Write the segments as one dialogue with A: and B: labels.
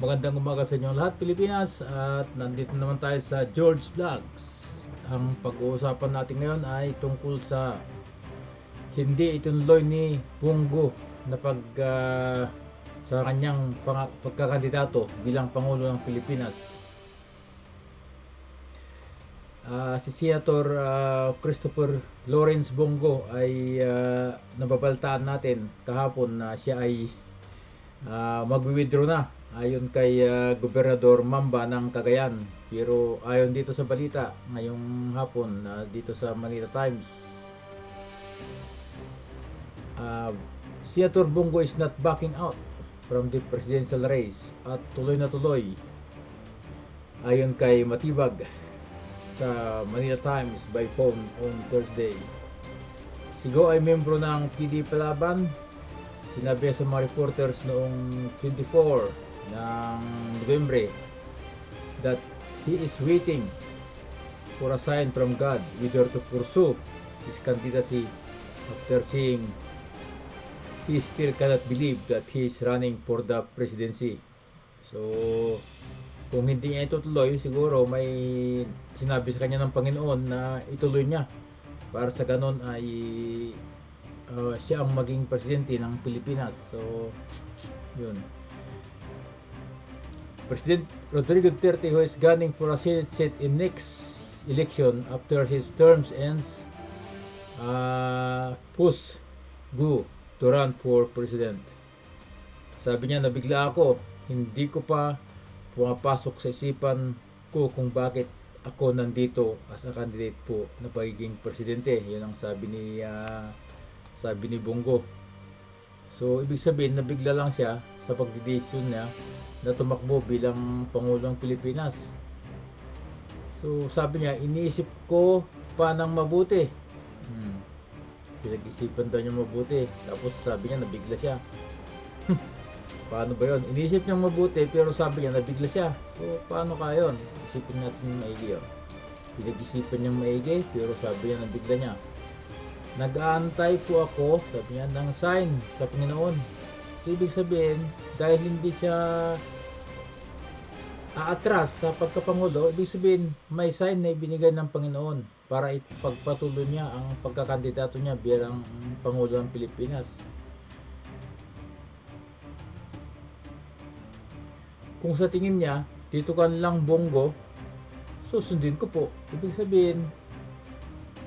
A: Magandang umaga sa inyo lahat Pilipinas at nandito naman tayo sa George Vlogs. Ang pag-uusapan natin ngayon ay tungkol sa hindi ituloy ni Bungo na pag ah, sa kanyang pang- pagkakandidato bilang Pangulo ng Pilipinas. Ah, si Senator ah, Christopher Lawrence Bongo ay ah, nababaltaan natin kahapon na siya ay uh, magwi-withdraw na ayon kay ah, Gobernador Mamba ng Cagayan. Pero ayon dito sa balita ngayong hapon ah, dito sa Manila Times uh, Senator Bongo is not backing out from the presidential race at tuloy na tuloy ayon kay Matibag sa Manila Times by phone on Thursday. Sigo ay membro ng PD Palaban Sinabi sa mga reporters noong 24 ng November that he is waiting for a sign from God whether to pursue his candidacy after seeing he still cannot believe that he is running for the presidency. So, kung hindi niya itutuloy, siguro may sinabi sa kanya ng Panginoon na ituloy niya para sa ganon ay uh, siya ang maging presidente ng Pilipinas. So, yun. President Rodrigo Duterte who is gunning for a Senate seat in next election after his terms ends uh, push Gu to run for president. Sabi niya, nabigla ako. Hindi ko pa pumapasok sa isipan ko kung bakit ako nandito as a candidate po na pagiging presidente. Yun ang sabi ni ah, sabi ni Bongo. So, ibig sabihin, nabigla lang siya sa pagdidesisyon niya na tumakbo bilang Pangulo ng Pilipinas. So, sabi niya, iniisip ko pa ng mabuti. Hmm. Pinag-isipan daw niya mabuti. Tapos sabi niya, nabigla siya. paano ba yun? Iniisip niya mabuti, pero sabi niya, nabigla siya. So, paano kaya yun? Isipin natin maigi. Oh. Pinag-isipan niya maigi, pero sabi niya, nabigla niya. Nag-aantay po ako, sabi niya, ng sign sa Panginoon. So, ibig sabihin, dahil hindi siya aatras sa pagkapangulo, ibig sabihin, may sign na ibinigay ng Panginoon para ipagpatuloy niya ang pagkakandidato niya bilang Pangulo ng Pilipinas. Kung sa tingin niya, dito ka lang bongo, susundin ko po. Ibig sabihin,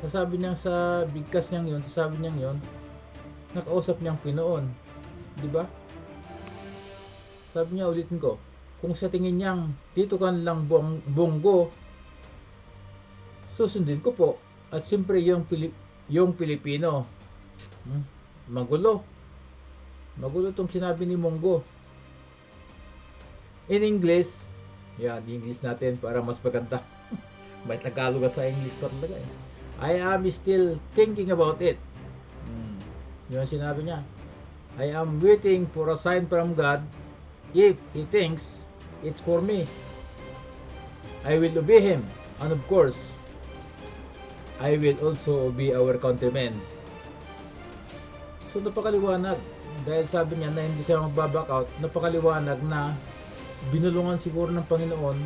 A: nasabi niya sa bigkas niyang yon, sasabi niyang yon, nakausap niyang Pinoon. Di ba? Sabi niya, ulitin ko, kung sa tingin niyang dito ka lang bong, bonggo, susundin ko po. At siyempre yung, Pilip, yung Pilipino, hmm, magulo. Magulo tong sinabi ni Monggo. In English, yan, English natin para mas maganda. May Tagalog sa English pa talaga eh. I am still thinking about it. Hmm. Yun sinabi niya. I am waiting for a sign from God if He thinks it's for me. I will obey Him. And of course, I will also obey our countrymen. So napakaliwanag. Dahil sabi niya na hindi siya magbaback out, napakaliwanag na binulungan siguro ng Panginoon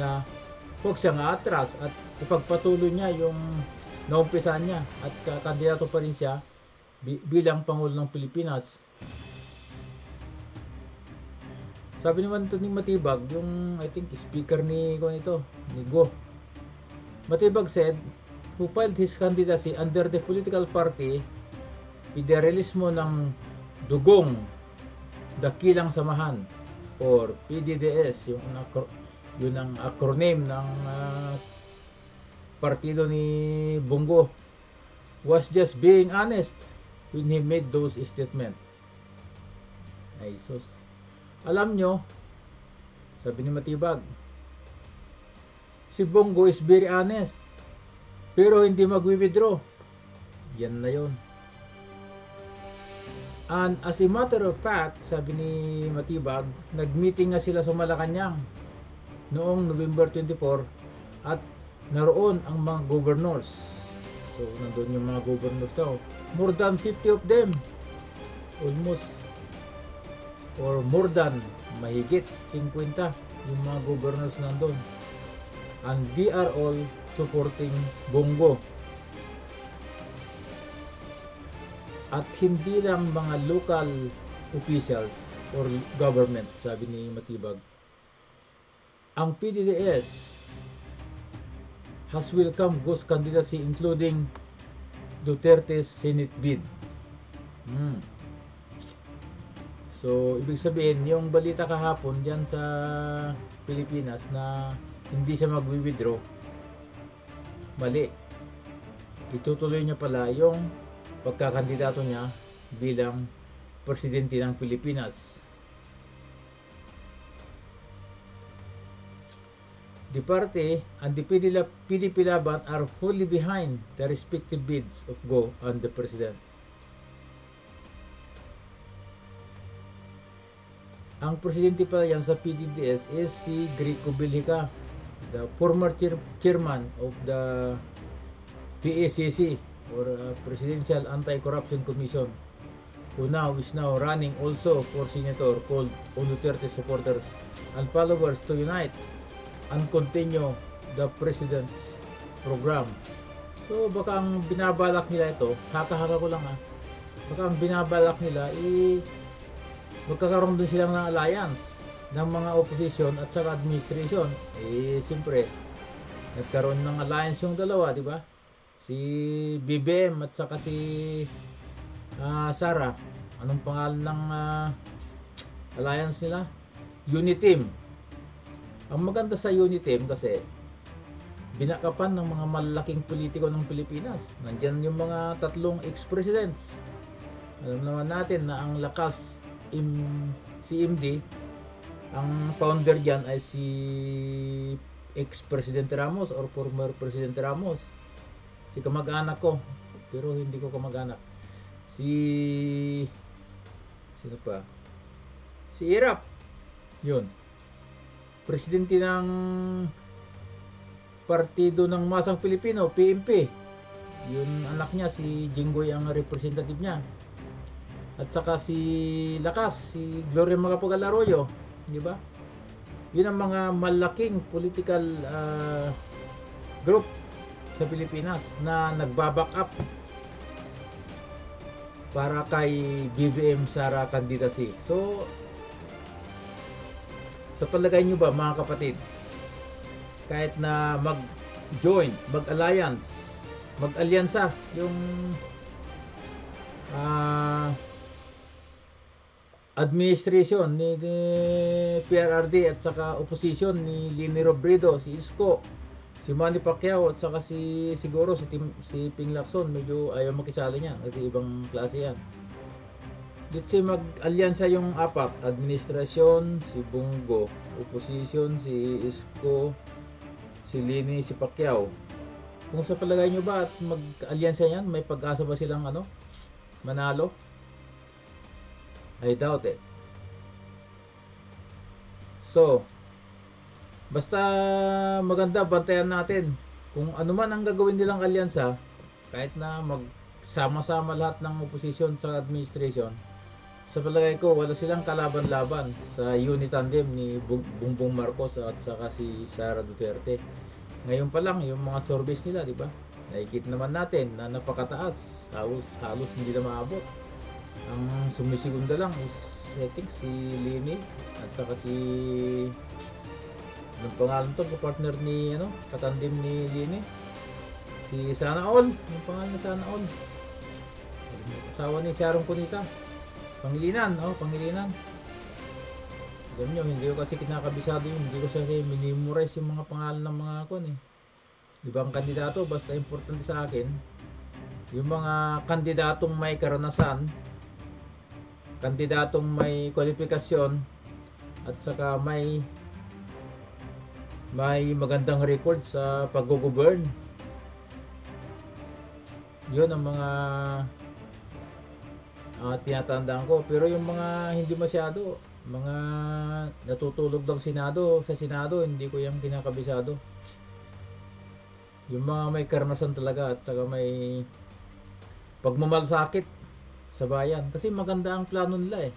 A: na huwag siyang atras at ipagpatuloy niya yung naumpisan niya at ka- kandidato pa rin siya bilang Pangulo ng Pilipinas. Sabi naman ito ni Matibag, yung I think speaker ni ko nito, ni Go. Matibag said, who filed his candidacy under the political party Federalismo ng Dugong Dakilang Samahan or PDDS yung yun ang acronym ng ah, partido ni Bongo was just being honest when he made those statement. Ay sus. Alam nyo, sabi ni Matibag, si Bongo is very honest. Pero hindi magwi-withdraw. Yan na yon. And as a matter of fact, sabi ni Matibag, nag-meeting nga sila sa Malacanang noong November 24 at naroon ang mga governors. So, nandun yung mga governors daw. More than 50 of them. Almost or more than mahigit 50 yung mga governors nandun. And they are all supporting Bongo. At hindi lang mga local officials or government, sabi ni Matibag. Ang PDDS has welcomed Ghost candidacy including Duterte's Senate bid. Hmm. So, ibig sabihin, yung balita kahapon diyan sa Pilipinas na hindi siya magwi-withdraw, mali. Itutuloy niya pala yung pagkakandidato niya bilang presidente ng Pilipinas. The party and the PDP PDP Laban are fully behind the respective bids of Go and the President. Ang presidente pala yan sa PDDS is si Grico Bilhica, the former chair- chairman of the PACC or uh, Presidential Anti-Corruption Commission who now is now running also for senator called Duterte supporters and followers to unite and continue the president's program. So baka ang binabalak nila ito, haka-haka ko lang ah. Baka ang binabalak nila i magkakaroon din silang ng alliance ng mga opposition at saka administration. Eh siyempre nagkaroon ng alliance yung dalawa, di ba? Si BBM at saka si ah, Sara. Anong pangalan ng ah, alliance nila? Uniteam. Ang maganda sa Uniteam kasi binakapan ng mga malalaking politiko ng Pilipinas. Nandyan yung mga tatlong ex-presidents. Alam naman natin na ang lakas im, si MD, ang founder dyan ay si ex-presidente Ramos or former Presidente Ramos. Si kamag-anak ko, pero hindi ko kamag-anak. Si sino pa? Si Irap. Yun. Presidente ng Partido ng Masang Pilipino, PMP. Yun anak niya, si Jinggoy ang representative niya. At saka si Lakas, si Gloria Macapagal Arroyo, di ba? Yun ang mga malaking political ah, group sa Pilipinas na nagbaback up para kay BBM Sara candidacy. So, sa palagay nyo ba mga kapatid, kahit na mag-join, mag-alliance, mag-alyansa yung ah administration ni, ni PRRD at saka opposition ni Lini Robredo, si Isko, si Manny Pacquiao at saka si siguro si Tim, si Ping Lacson medyo ayaw makisali niya kasi ibang klase yan. Let's say mag-alyansa yung apat, administrasyon, si Bungo, opposition, si Isko, si Lini, si Pacquiao. Kung sa palagay nyo ba at mag-alyansa yan, may pag-asa ba silang ano, manalo? I doubt it. So, basta maganda bantayan natin kung ano man ang gagawin nilang alyansa, kahit na magsama-sama lahat ng opposition sa administration, sa palagay ko wala silang kalaban-laban sa unit tandem ni Bongbong Marcos at saka si Sara Duterte. Ngayon pa lang yung mga surveys nila, di ba? Nakikita naman natin na napakataas, halos halos hindi na maabot. Ang sumisigunda lang is I think si Lini at saka si anong pangalan to partner ni ano katandim ni Lini si Sana All yung pangalan ni Sana All asawa ni Sharon Cunita Pangilinan oh Pangilinan. Alam nyo hindi ko kasi kinakabisado yun. Hindi ko kasi minimorize yung mga pangalan ng mga kon eh. Ibang kandidato basta importante sa akin yung mga kandidatong may karanasan kandidatong may kwalifikasyon at saka may may magandang record sa pag-govern. Yun ang mga ah, tinatandaan ko. Pero yung mga hindi masyado, mga natutulog ng Senado, sa Senado, hindi ko yung kinakabisado. Yung mga may karanasan talaga at saka may pagmamalasakit sa bayan. Kasi maganda ang plano nila eh.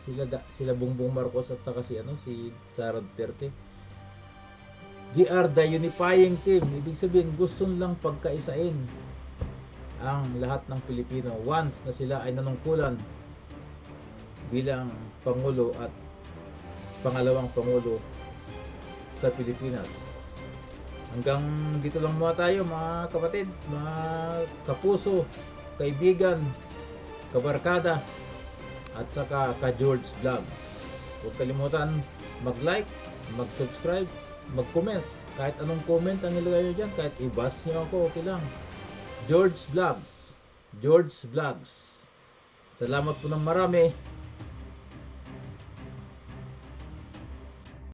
A: sila sila Bongbong Marcos at saka si ano si Sara Duterte. They are the unifying team. Ibig sabihin, gusto lang pagkaisain ang lahat ng Pilipino once na sila ay nanungkulan bilang Pangulo at pangalawang Pangulo sa Pilipinas. Hanggang dito lang muna tayo mga kapatid, mga kapuso, kaibigan, kabarkada, at saka ka George Vlogs. Huwag kalimutan mag-like, mag-subscribe, mag-comment. Kahit anong comment ang ilagay nyo dyan, kahit i-bash nyo ako, okay lang. George Vlogs. George Vlogs. Salamat po ng marami.